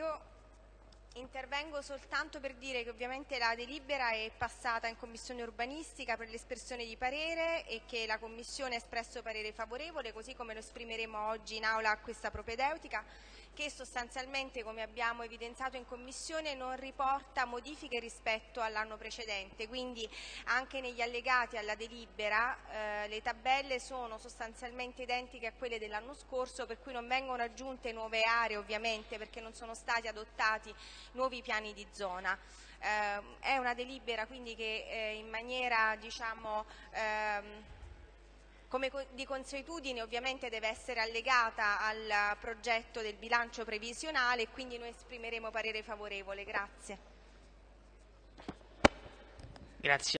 io intervengo soltanto per dire che ovviamente la delibera è passata in Commissione urbanistica per l'espressione di parere e che la Commissione ha espresso parere favorevole, così come lo esprimeremo oggi in aula a questa propedeutica che sostanzialmente, come abbiamo evidenziato in Commissione, non riporta modifiche rispetto all'anno precedente. Quindi anche negli allegati alla delibera eh, le tabelle sono sostanzialmente identiche a quelle dell'anno scorso, per cui non vengono aggiunte nuove aree ovviamente perché non sono stati adottati nuovi piani di zona. Eh, è una delibera quindi che eh, in maniera diciamo, ehm, come di consuetudine ovviamente deve essere allegata al progetto del bilancio previsionale e quindi noi esprimeremo parere favorevole. Grazie. Grazie.